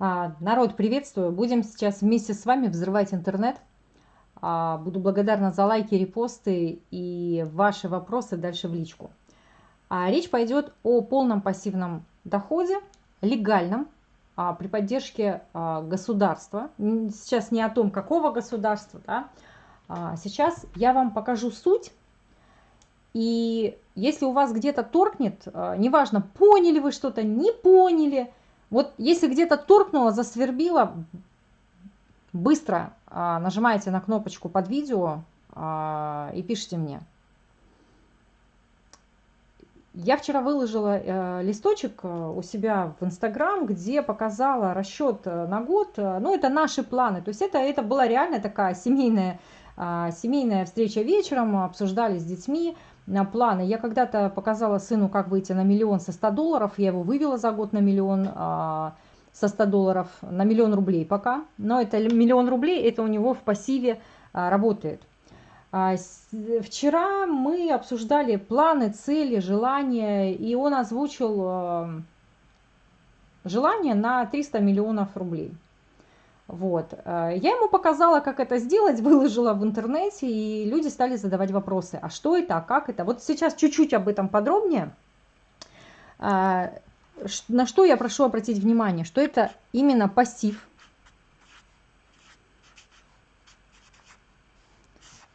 А, народ, приветствую! Будем сейчас вместе с вами взрывать интернет. А, буду благодарна за лайки, репосты и ваши вопросы дальше в личку. А, речь пойдет о полном пассивном доходе, легальном, при поддержке государства. Сейчас не о том, какого государства, да? сейчас я вам покажу суть. И если у вас где-то торкнет, неважно, поняли вы что-то, не поняли – вот если где-то торкнуло, засвербило, быстро а, нажимаете на кнопочку под видео а, и пишите мне. Я вчера выложила э, листочек э, у себя в Инстаграм, где показала расчет э, на год. Ну, это наши планы. То есть это, это была реально такая семейная, э, семейная встреча вечером, обсуждали с детьми планы. Я когда-то показала сыну, как выйти на миллион со 100 долларов. Я его вывела за год на миллион а, со 100 долларов, на миллион рублей пока. Но это миллион рублей, это у него в пассиве а, работает. А, вчера мы обсуждали планы, цели, желания, и он озвучил желание на 300 миллионов рублей. Вот. Э, я ему показала, как это сделать, выложила в интернете, и люди стали задавать вопросы. А что это, а как это? Вот сейчас чуть-чуть об этом подробнее. Э, на что я прошу обратить внимание, что это именно пассив.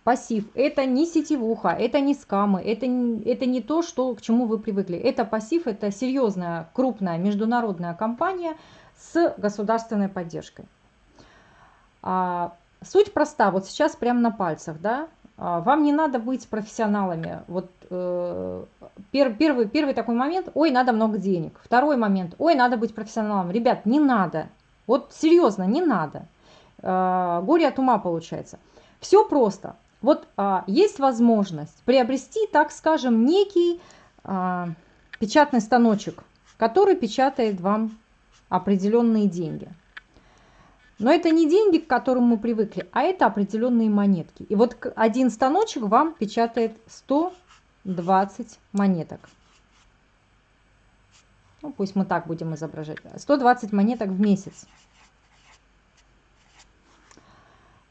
Пассив – это не сетевуха, это не скамы, это, это не то, что, к чему вы привыкли. Это пассив, это серьезная, крупная международная компания с государственной поддержкой. А, суть проста, вот сейчас прямо на пальцах, да, а, вам не надо быть профессионалами. Вот э, пер, первый, первый такой момент, ой, надо много денег. Второй момент, ой, надо быть профессионалом. Ребят, не надо. Вот серьезно, не надо. Э, горе от ума получается. Все просто. Вот э, есть возможность приобрести, так скажем, некий э, печатный станочек, который печатает вам определенные деньги. Но это не деньги, к которым мы привыкли, а это определенные монетки. И вот один станочек вам печатает 120 монеток. Ну, пусть мы так будем изображать. 120 монеток в месяц.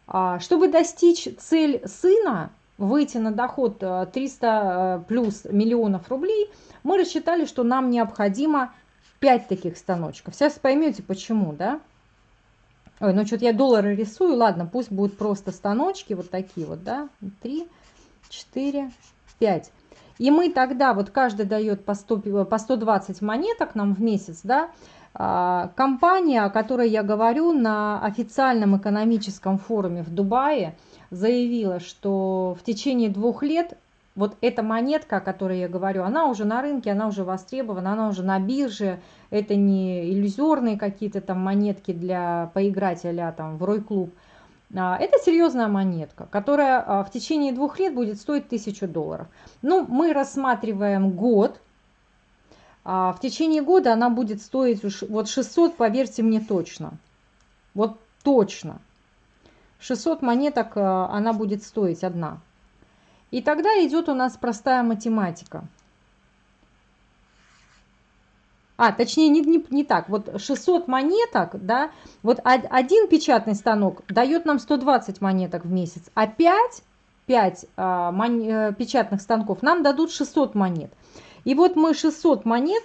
А, чтобы достичь цель сына, выйти на доход 300 э, э, плюс миллионов рублей, мы рассчитали, что нам необходимо 5 таких станочков. Сейчас поймете почему, да? Ой, ну что-то я доллары рисую. Ладно, пусть будут просто станочки вот такие вот, да. 3, 4, 5. И мы тогда, вот каждый дает по, 100, по 120 монеток нам в месяц, да. А, компания, о которой я говорю, на официальном экономическом форуме в Дубае заявила, что в течение двух лет вот эта монетка, о которой я говорю, она уже на рынке, она уже востребована, она уже на бирже. Это не иллюзорные какие-то там монетки для поиграть а там в Рой-клуб. А, это серьезная монетка, которая а, в течение двух лет будет стоить 1000 долларов. Ну, мы рассматриваем год. В течение года она будет стоить вот 600, поверьте мне точно. Вот точно. 600 монеток она будет стоить одна. И тогда идет у нас простая математика. А, точнее, не, не, не так. Вот 600 монеток, да, вот один печатный станок дает нам 120 монеток в месяц, а 5, 5 а, мон, э, печатных станков нам дадут 600 монет. И вот мы 600 монет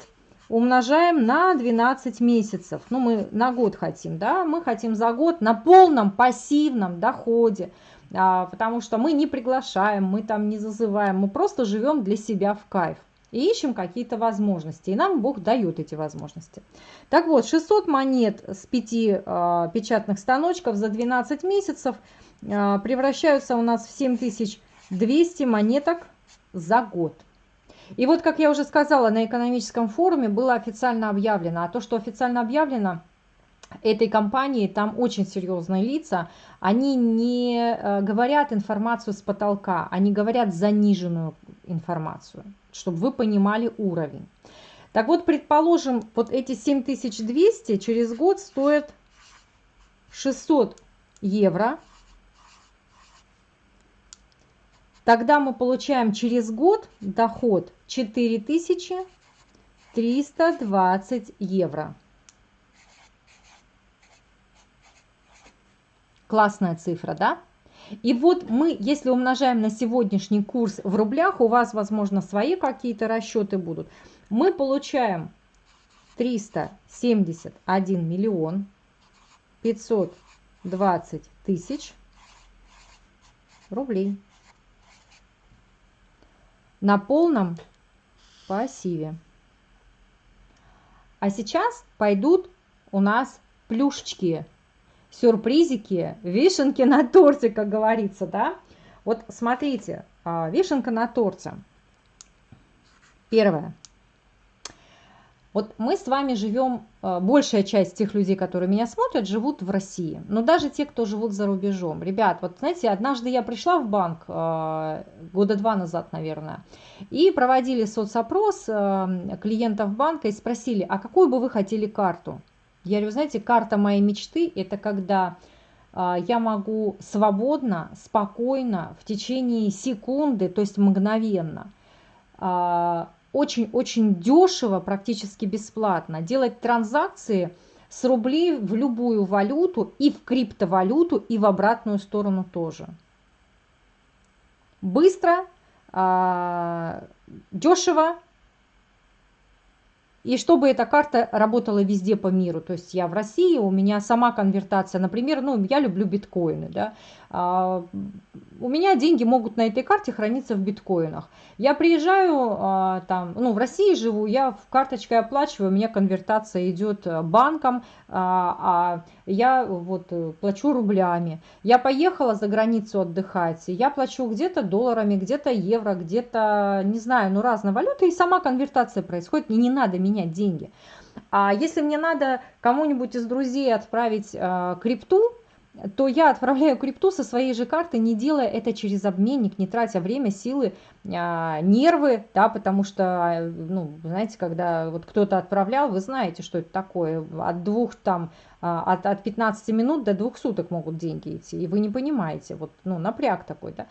умножаем на 12 месяцев. Ну, мы на год хотим, да, мы хотим за год на полном пассивном доходе потому что мы не приглашаем, мы там не зазываем, мы просто живем для себя в кайф и ищем какие-то возможности. И нам Бог дает эти возможности. Так вот, 600 монет с 5 э, печатных станочков за 12 месяцев э, превращаются у нас в 7200 монеток за год. И вот, как я уже сказала, на экономическом форуме было официально объявлено. А то, что официально объявлено – этой компании, там очень серьезные лица, они не э, говорят информацию с потолка, они говорят заниженную информацию, чтобы вы понимали уровень. Так вот, предположим, вот эти 7200 через год стоят 600 евро. Тогда мы получаем через год доход 4320 евро. Классная цифра, да? И вот мы, если умножаем на сегодняшний курс в рублях, у вас, возможно, свои какие-то расчеты будут, мы получаем 371 миллион 520 тысяч рублей на полном пассиве. А сейчас пойдут у нас плюшечки сюрпризики, вишенки на торте, как говорится, да. Вот смотрите, а, вишенка на торте. Первое. Вот мы с вами живем, а, большая часть тех людей, которые меня смотрят, живут в России. Но даже те, кто живут за рубежом. Ребят, вот знаете, однажды я пришла в банк, а, года два назад, наверное, и проводили соцопрос клиентов банка и спросили, а какую бы вы хотели карту? Я говорю, знаете, карта моей мечты – это когда а, я могу свободно, спокойно, в течение секунды, то есть мгновенно, очень-очень а, дешево, практически бесплатно делать транзакции с рублей в любую валюту и в криптовалюту, и в обратную сторону тоже. Быстро, а, дешево, и чтобы эта карта работала везде по миру. То есть я в России, у меня сама конвертация, например, ну, я люблю биткоины, да, у меня деньги могут на этой карте храниться в биткоинах. Я приезжаю, а, там, ну, в России живу, я в карточкой оплачиваю, у меня конвертация идет э, банком, а, а я вот э, плачу рублями. Я поехала за границу отдыхать, я плачу где-то долларами, где-то евро, где-то, не знаю, ну, разные валюты, и сама конвертация происходит, мне не надо менять деньги. А если мне надо кому-нибудь из друзей отправить э, крипту, то я отправляю крипту со своей же карты, не делая это через обменник, не тратя время, силы, а, нервы, да, потому что, ну, знаете, когда вот кто-то отправлял, вы знаете, что это такое, от двух там, а, от, от 15 минут до двух суток могут деньги идти, и вы не понимаете, вот, ну, напряг такой, да.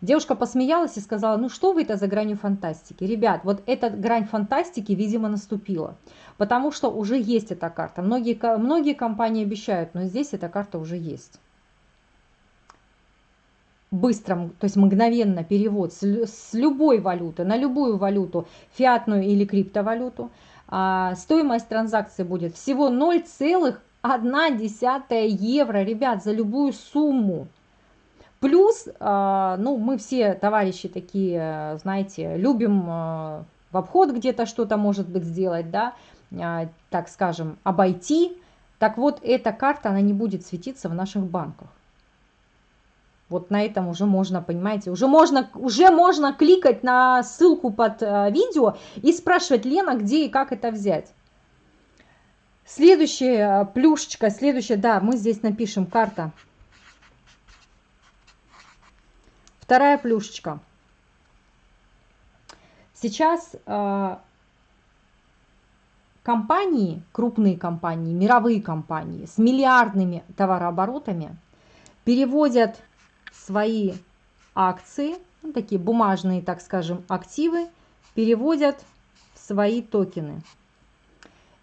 Девушка посмеялась и сказала, ну что вы это за гранью фантастики? Ребят, вот эта грань фантастики, видимо, наступила, потому что уже есть эта карта. Многие, многие компании обещают, но здесь эта карта уже есть. Быстром, то есть мгновенно перевод с, с любой валюты на любую валюту, фиатную или криптовалюту. А, стоимость транзакции будет всего 0,1 евро, ребят, за любую сумму. Плюс, а, ну, мы все товарищи такие, знаете, любим а, в обход где-то что-то, может быть, сделать, да, так скажем, обойти. Так вот, эта карта, она не будет светиться в наших банках. Вот на этом уже можно, понимаете, уже можно, уже можно кликать на ссылку под видео и спрашивать, Лена, где и как это взять. Следующая плюшечка, следующая, да, мы здесь напишем карта Вторая плюшечка. Сейчас компании, крупные компании, мировые компании с миллиардными товарооборотами переводят свои акции, ну, такие бумажные, так скажем, активы, переводят в свои токены.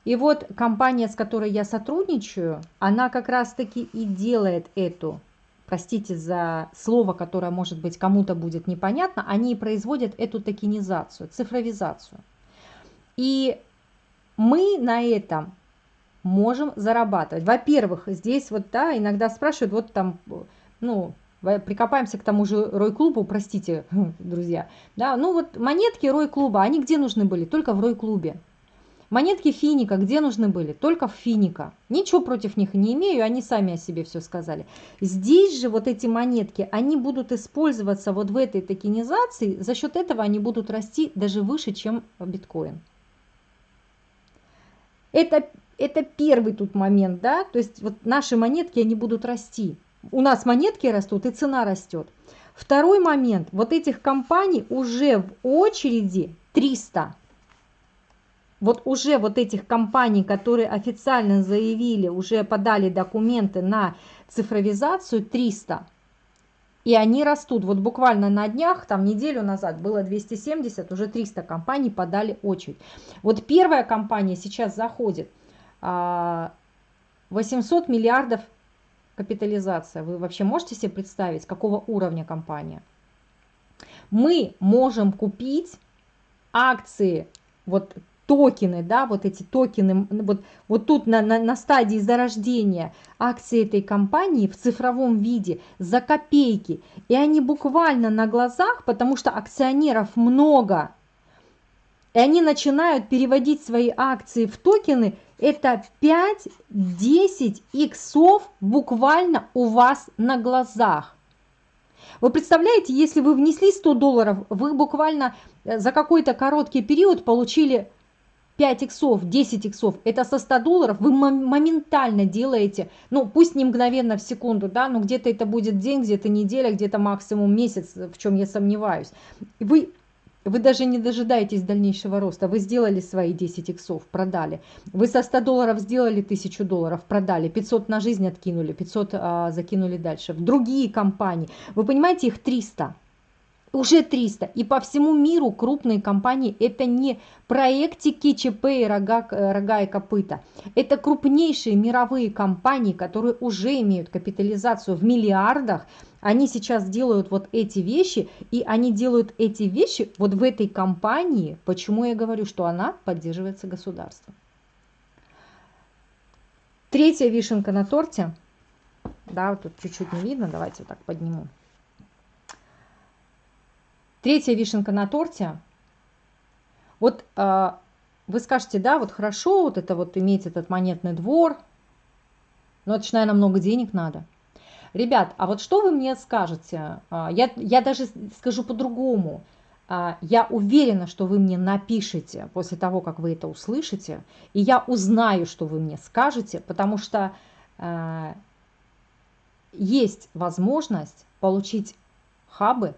И вот компания, с которой я сотрудничаю, она как раз-таки и делает эту простите за слово, которое, может быть, кому-то будет непонятно, они производят эту токенизацию, цифровизацию. И мы на этом можем зарабатывать. Во-первых, здесь вот, да, иногда спрашивают, вот там, ну, прикопаемся к тому же Рой-клубу, простите, друзья, да, ну вот монетки Рой-клуба, они где нужны были? Только в Рой-клубе. Монетки финика где нужны были? Только в финика. Ничего против них не имею, они сами о себе все сказали. Здесь же вот эти монетки, они будут использоваться вот в этой токенизации, за счет этого они будут расти даже выше, чем биткоин. Это, это первый тут момент, да, то есть вот наши монетки, они будут расти. У нас монетки растут и цена растет. Второй момент, вот этих компаний уже в очереди 300 вот уже вот этих компаний, которые официально заявили, уже подали документы на цифровизацию 300, и они растут. Вот буквально на днях, там неделю назад было 270, уже 300 компаний подали очередь. Вот первая компания сейчас заходит, 800 а, миллиардов капитализация. Вы вообще можете себе представить, какого уровня компания? Мы можем купить акции, вот токены, да, вот эти токены, вот, вот тут на, на, на стадии зарождения акции этой компании в цифровом виде за копейки. И они буквально на глазах, потому что акционеров много, и они начинают переводить свои акции в токены, это 5-10 иксов буквально у вас на глазах. Вы представляете, если вы внесли 100 долларов, вы буквально э, за какой-то короткий период получили 5 иксов, 10 иксов, это со 100 долларов вы моментально делаете, ну пусть не мгновенно в секунду, да, но где-то это будет день, где-то неделя, где-то максимум месяц, в чем я сомневаюсь. Вы вы даже не дожидаетесь дальнейшего роста. Вы сделали свои 10 иксов, продали. Вы со 100 долларов сделали 1000 долларов, продали. 500 на жизнь откинули, 500 а, закинули дальше. В другие компании. Вы понимаете, их 300 уже 300. И по всему миру крупные компании это не проектики ЧП и рога, рога и копыта. Это крупнейшие мировые компании, которые уже имеют капитализацию в миллиардах. Они сейчас делают вот эти вещи, и они делают эти вещи вот в этой компании. Почему я говорю, что она поддерживается государством? Третья вишенка на торте. Да, вот тут чуть-чуть не видно, давайте вот так подниму. Третья вишенка на торте. Вот э, вы скажете, да, вот хорошо, вот это вот иметь этот монетный двор, но это же, наверное, много денег надо. Ребят, а вот что вы мне скажете? А, я, я даже скажу по-другому. А, я уверена, что вы мне напишете после того, как вы это услышите, и я узнаю, что вы мне скажете, потому что э, есть возможность получить хабы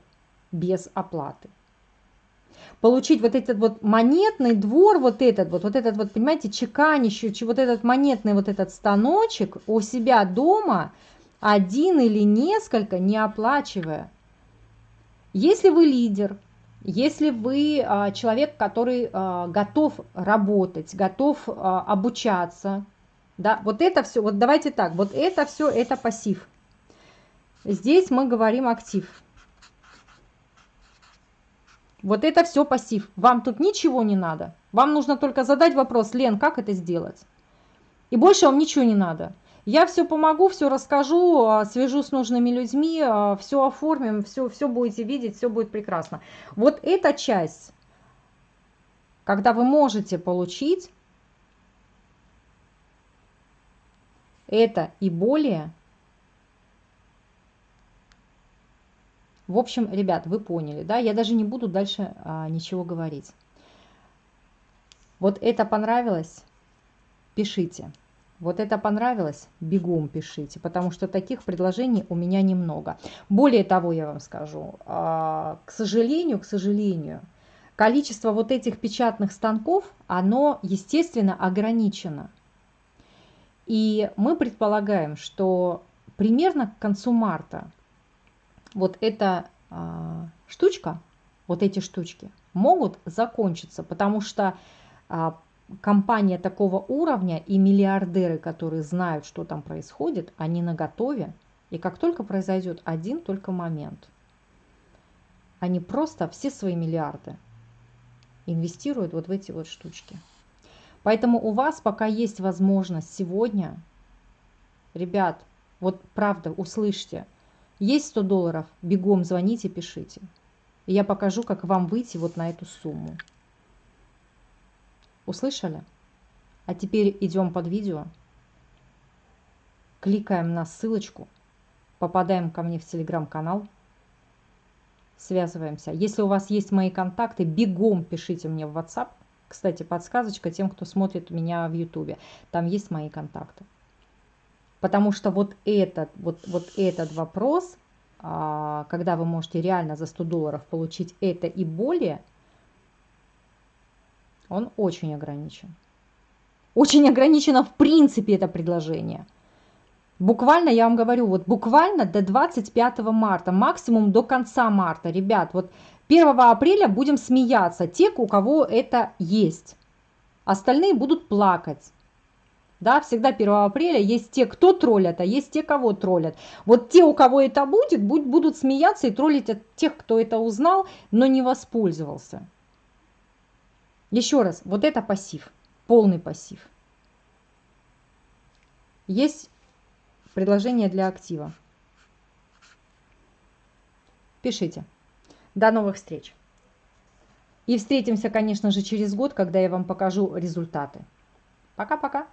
без оплаты. Получить вот этот вот монетный двор, вот этот вот, вот этот вот, понимаете, чеканящий, вот этот монетный вот этот станочек у себя дома, один или несколько, не оплачивая. Если вы лидер, если вы а, человек, который а, готов работать, готов а, обучаться, да, вот это все, вот давайте так, вот это все, это пассив. Здесь мы говорим актив. Вот это все пассив. Вам тут ничего не надо. Вам нужно только задать вопрос, Лен, как это сделать? И больше вам ничего не надо. Я все помогу, все расскажу, а, свяжу с нужными людьми, а, все оформим, все, все будете видеть, все будет прекрасно. Вот эта часть, когда вы можете получить это и более, В общем, ребят, вы поняли, да? Я даже не буду дальше а, ничего говорить. Вот это понравилось? Пишите. Вот это понравилось? Бегом пишите, потому что таких предложений у меня немного. Более того, я вам скажу, а, к сожалению, к сожалению, количество вот этих печатных станков, оно, естественно, ограничено. И мы предполагаем, что примерно к концу марта вот эта а, штучка, вот эти штучки могут закончиться, потому что а, компания такого уровня и миллиардеры, которые знают, что там происходит, они на готове. И как только произойдет один только момент, они просто все свои миллиарды инвестируют вот в эти вот штучки. Поэтому у вас пока есть возможность сегодня, ребят, вот правда, услышьте – есть 100 долларов? Бегом звоните, пишите. Я покажу, как вам выйти вот на эту сумму. Услышали? А теперь идем под видео. Кликаем на ссылочку. Попадаем ко мне в телеграм-канал. Связываемся. Если у вас есть мои контакты, бегом пишите мне в WhatsApp. Кстати, подсказочка тем, кто смотрит меня в YouTube. Там есть мои контакты. Потому что вот этот, вот, вот этот вопрос, а, когда вы можете реально за 100 долларов получить это и более, он очень ограничен. Очень ограничено в принципе это предложение. Буквально, я вам говорю, вот буквально до 25 марта, максимум до конца марта. Ребят, вот 1 апреля будем смеяться, те, у кого это есть. Остальные будут плакать. Да, всегда 1 апреля есть те, кто троллят, а есть те, кого троллят. Вот те, у кого это будет, будут смеяться и троллить от тех, кто это узнал, но не воспользовался. Еще раз, вот это пассив, полный пассив. Есть предложение для актива. Пишите. До новых встреч! И встретимся, конечно же, через год, когда я вам покажу результаты. Пока-пока!